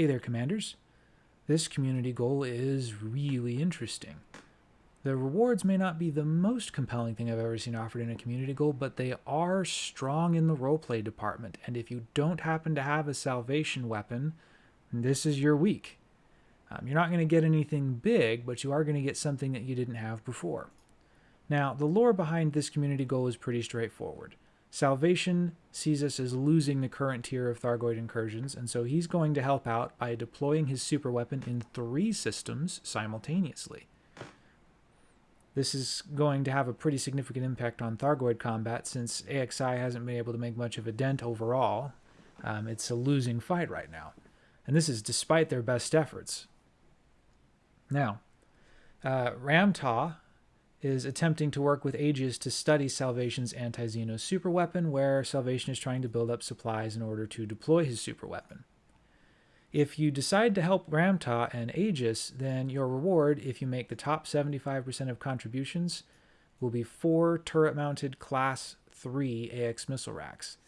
Hey there, Commanders. This community goal is really interesting. The rewards may not be the most compelling thing I've ever seen offered in a community goal, but they are strong in the roleplay department. And if you don't happen to have a salvation weapon, this is your week. Um, you're not going to get anything big, but you are going to get something that you didn't have before. Now, the lore behind this community goal is pretty straightforward. Salvation sees us as losing the current tier of Thargoid incursions, and so he's going to help out by deploying his super weapon in three systems simultaneously. This is going to have a pretty significant impact on Thargoid combat since AXI hasn't been able to make much of a dent overall. Um, it's a losing fight right now. And this is despite their best efforts. Now, uh, Ram Tah is attempting to work with Aegis to study Salvation's anti-Xeno superweapon, where Salvation is trying to build up supplies in order to deploy his superweapon. If you decide to help Ram Tah and Aegis, then your reward, if you make the top 75% of contributions, will be four turret-mounted Class 3 AX missile racks.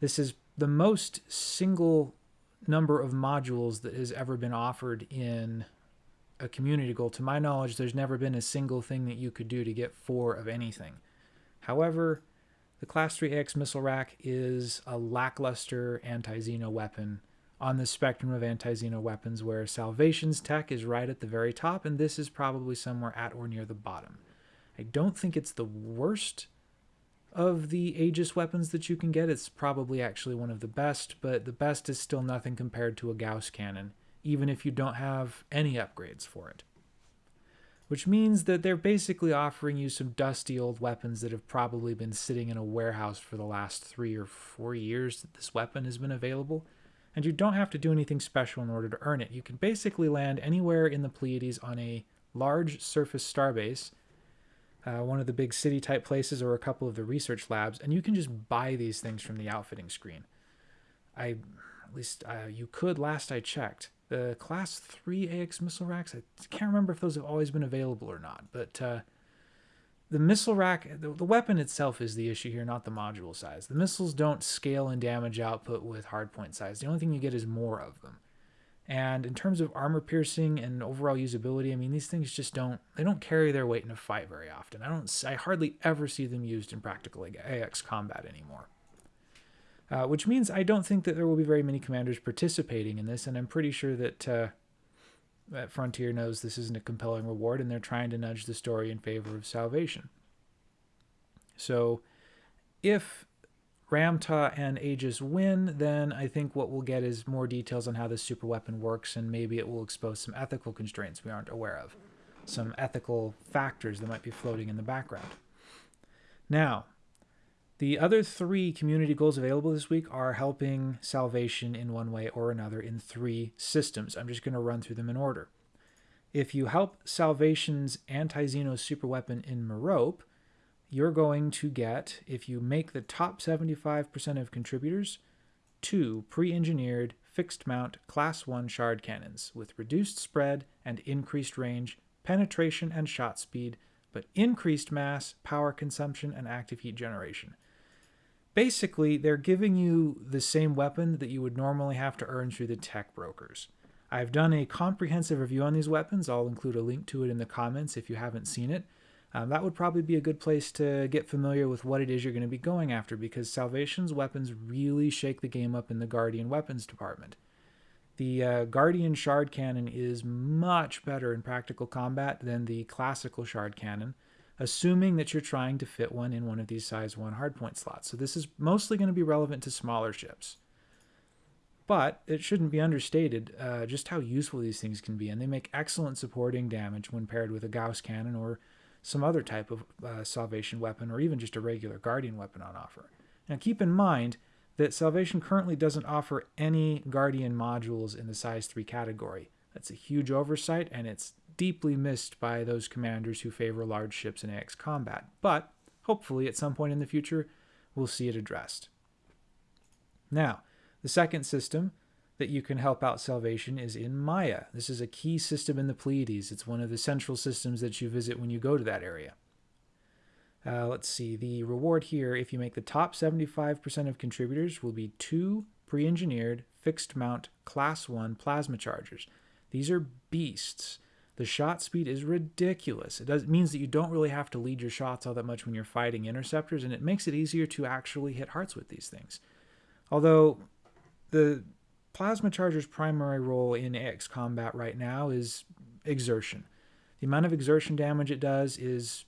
This is the most single number of modules that has ever been offered in a community goal. To my knowledge, there's never been a single thing that you could do to get four of anything. However, the Class 3 AX missile rack is a lackluster anti-Xeno weapon on the spectrum of anti-Xeno weapons where Salvation's tech is right at the very top and this is probably somewhere at or near the bottom. I don't think it's the worst of the Aegis weapons that you can get. It's probably actually one of the best, but the best is still nothing compared to a Gauss cannon even if you don't have any upgrades for it. Which means that they're basically offering you some dusty old weapons that have probably been sitting in a warehouse for the last three or four years that this weapon has been available, and you don't have to do anything special in order to earn it. You can basically land anywhere in the Pleiades on a large surface starbase, uh, one of the big city type places or a couple of the research labs, and you can just buy these things from the outfitting screen. I, at least uh, you could last I checked the class 3 AX missile racks, I can't remember if those have always been available or not, but uh, the missile rack, the, the, weapon itself is the issue here, not the module size. The missiles don't scale in damage output with hardpoint size. The only thing you get is more of them. And in terms of armor piercing and overall usability, I mean, these things just don't, they don't carry their weight in a fight very often. I don't, I hardly ever see them used in practical AX combat anymore uh, which means I don't think that there will be very many commanders participating in this, and I'm pretty sure that, uh, that Frontier knows this isn't a compelling reward, and they're trying to nudge the story in favor of salvation. So, if Ram Tah and Aegis win, then I think what we'll get is more details on how this super weapon works, and maybe it will expose some ethical constraints we aren't aware of, some ethical factors that might be floating in the background. Now, the other three community goals available this week are helping salvation in one way or another in three systems. I'm just going to run through them in order. If you help salvation's anti-Xeno superweapon in Merope, you're going to get, if you make the top 75% of contributors, two pre-engineered fixed mount class 1 shard cannons with reduced spread and increased range, penetration and shot speed, but increased mass, power consumption, and active heat generation basically they're giving you the same weapon that you would normally have to earn through the tech brokers. I've done a comprehensive review on these weapons. I'll include a link to it in the comments if you haven't seen it. Um, that would probably be a good place to get familiar with what it is you're going to be going after because Salvation's weapons really shake the game up in the Guardian weapons department. The uh, Guardian Shard Cannon is much better in practical combat than the classical Shard Cannon, assuming that you're trying to fit one in one of these size 1 hardpoint slots. So this is mostly going to be relevant to smaller ships. But it shouldn't be understated uh, just how useful these things can be, and they make excellent supporting damage when paired with a Gauss cannon or some other type of uh, salvation weapon, or even just a regular Guardian weapon on offer. Now keep in mind that Salvation currently doesn't offer any Guardian modules in the size 3 category. That's a huge oversight, and it's deeply missed by those commanders who favor large ships in AX combat, but hopefully at some point in the future we'll see it addressed. Now, the second system that you can help out salvation is in Maia. This is a key system in the Pleiades. It's one of the central systems that you visit when you go to that area. Uh, let's see, the reward here, if you make the top 75% of contributors, will be two pre-engineered fixed mount class 1 plasma chargers. These are beasts. The shot speed is ridiculous. It, does, it means that you don't really have to lead your shots all that much when you're fighting interceptors, and it makes it easier to actually hit hearts with these things. Although the plasma charger's primary role in AX combat right now is exertion. The amount of exertion damage it does is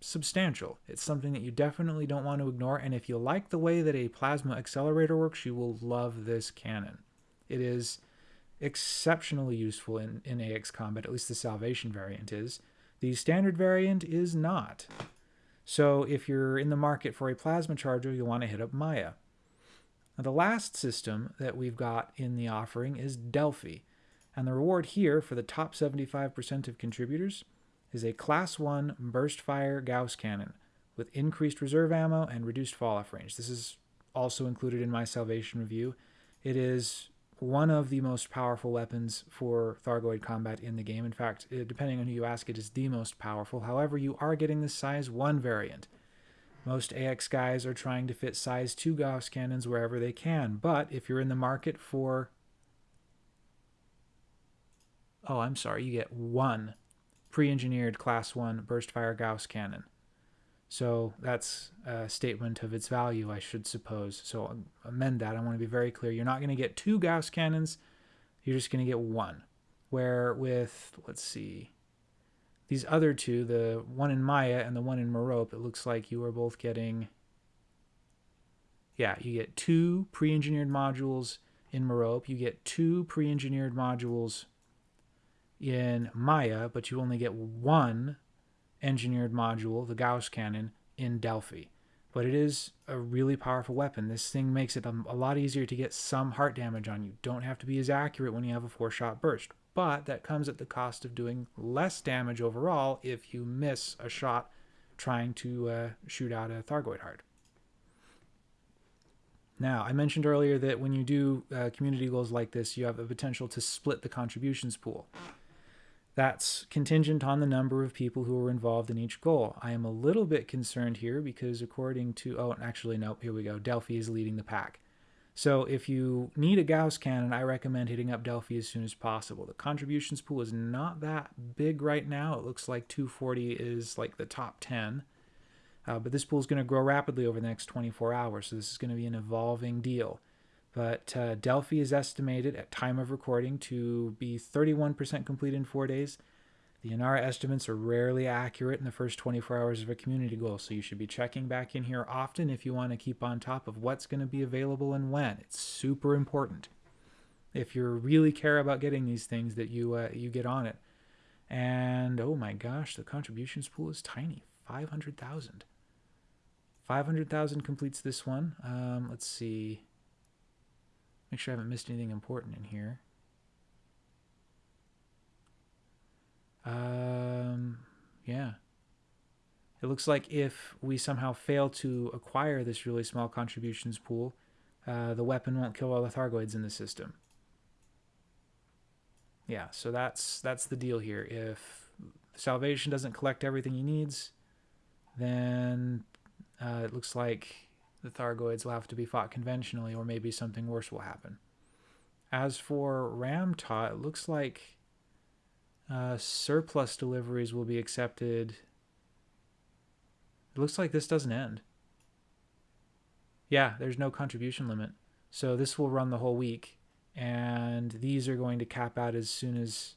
substantial. It's something that you definitely don't want to ignore, and if you like the way that a plasma accelerator works, you will love this cannon. It is exceptionally useful in, in AX combat, at least the Salvation variant is. The standard variant is not. So if you're in the market for a plasma charger, you'll want to hit up Maia. Now, the last system that we've got in the offering is Delphi. And the reward here for the top 75% of contributors is a Class 1 burst fire Gauss cannon with increased reserve ammo and reduced fall off range. This is also included in my Salvation review. It is one of the most powerful weapons for Thargoid combat in the game. In fact, uh, depending on who you ask, it is the most powerful. However, you are getting the size 1 variant. Most AX guys are trying to fit size 2 Gauss cannons wherever they can, but if you're in the market for... Oh, I'm sorry, you get one pre-engineered Class 1 burst fire Gauss cannon. So that's a statement of its value, I should suppose. So um, amend that. I want to be very clear. You're not going to get two Gauss cannons. You're just going to get one. Where with, let's see, these other two, the one in Maia and the one in Merope, it looks like you are both getting, yeah, you get two pre-engineered modules in Merope. You get two pre-engineered modules in Maia, but you only get one engineered module, the Gauss cannon, in Delphi. But it is a really powerful weapon. This thing makes it a, lot easier to get some heart damage on you. Don't have to be as accurate when you have a four shot burst. But that comes at the cost of doing less damage overall if you miss a shot trying to uh, shoot out a Thargoid heart. Now, I mentioned earlier that when you do uh, community goals like this, you have the potential to split the contributions pool. That's contingent on the number of people who are involved in each goal. I am a little bit concerned here because according to, oh, actually, nope, here we go. Delphi is leading the pack. So if you need a Gauss cannon, I recommend hitting up Delphi as soon as possible. The contributions pool is not that big right now. It looks like 240 is like the top 10. Uh, but this pool is going to grow rapidly over the next 24 hours, so this is going to be an evolving deal. But uh, Delphi is estimated at time of recording to be 31% complete in four days. The Inara estimates are rarely accurate in the first 24 hours of a community goal, so you should be checking back in here often if you want to keep on top of what's going to be available and when. It's super important. If you really care about getting these things, that you uh, you get on it. And oh my gosh, the contributions pool is tiny, 500,000. 500,000 completes this one. Um, let's see. Make sure I haven't missed anything important in here. Um, yeah. It looks like if we somehow fail to acquire this really small contributions pool, uh, the weapon won't kill all the Thargoids in the system. Yeah, so that's that's the deal here. If Salvation doesn't collect everything he needs, then uh, it looks like the Thargoids will have to be fought conventionally, or maybe something worse will happen. As for Ram Tah, it looks like uh, surplus deliveries will be accepted. It looks like this doesn't end. Yeah, there's no contribution limit. So this will run the whole week, and these are going to cap out as soon as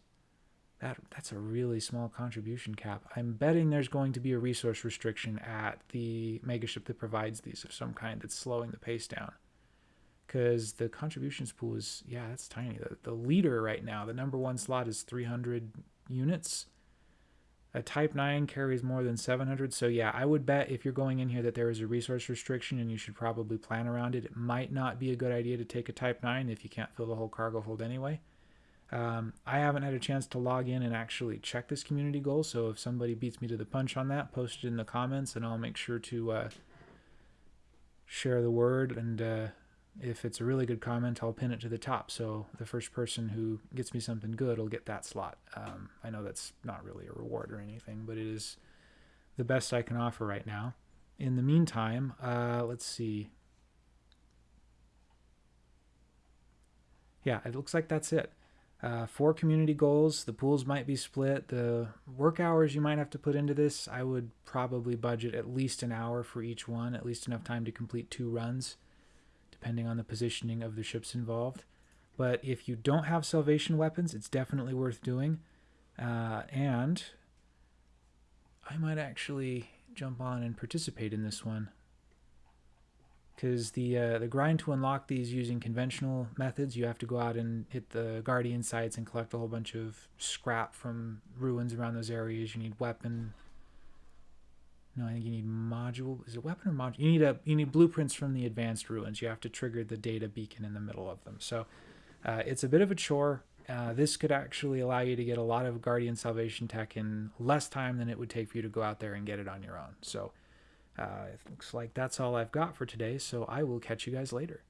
that that's a really small contribution cap. I'm betting there's going to be a resource restriction at the megaship that provides these of some kind that's slowing the pace down. Because the contributions pool is, yeah, that's tiny. The, the leader right now, the number one slot is 300 units. A Type 9 carries more than 700. So, yeah, I would bet if you're going in here that there is a resource restriction and you should probably plan around it. It might not be a good idea to take a Type 9 if you can't fill the whole cargo hold anyway. Um, I haven't had a chance to log in and actually check this community goal, so if somebody beats me to the punch on that, post it in the comments, and I'll make sure to uh, share the word. And uh, if it's a really good comment, I'll pin it to the top, so the first person who gets me something good will get that slot. Um, I know that's not really a reward or anything, but it is the best I can offer right now. In the meantime, uh, let's see. yeah, it looks like that's it. Uh, four community goals. The pools might be split. The work hours you might have to put into this, I would probably budget at least an hour for each one, at least enough time to complete two runs, depending on the positioning of the ships involved. But if you don't have salvation weapons, it's definitely worth doing. Uh, and I might actually jump on and participate in this one because the uh, the grind to unlock these using conventional methods, you have to go out and hit the guardian sites and collect a whole bunch of scrap from ruins around those areas. You need weapon. No, I think you need module. Is it weapon or module? You need a you need blueprints from the advanced ruins. You have to trigger the data beacon in the middle of them. So uh, it's a bit of a chore. Uh, this could actually allow you to get a lot of guardian salvation tech in less time than it would take for you to go out there and get it on your own. So uh, it looks like that's all I've got for today, so I will catch you guys later.